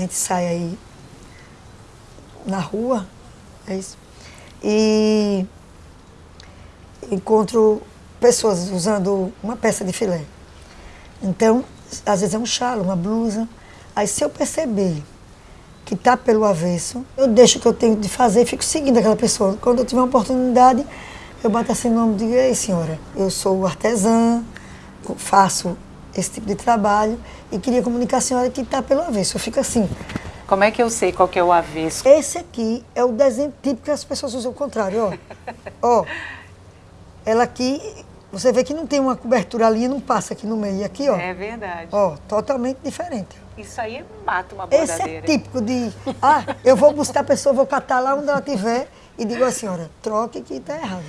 a gente sai aí na rua, é isso, e encontro pessoas usando uma peça de filé. Então, às vezes é um chalo, uma blusa. Aí se eu perceber que está pelo avesso, eu deixo o que eu tenho de fazer e fico seguindo aquela pessoa. Quando eu tiver uma oportunidade, eu bato assim no nome e digo, ei senhora, eu sou artesã, faço esse tipo de trabalho e queria comunicar a senhora que está pelo avesso. Eu fico assim. Como é que eu sei qual que é o avesso? Esse aqui é o desenho típico que as pessoas usam o contrário, ó. ó. Ela aqui, você vê que não tem uma cobertura, a linha não passa aqui no meio. E aqui, ó. É verdade. Ó, totalmente diferente. Isso aí mata uma bordadeira. Esse é típico de, ah, eu vou buscar a pessoa, vou catar lá onde ela estiver e digo à senhora, troque que está errado.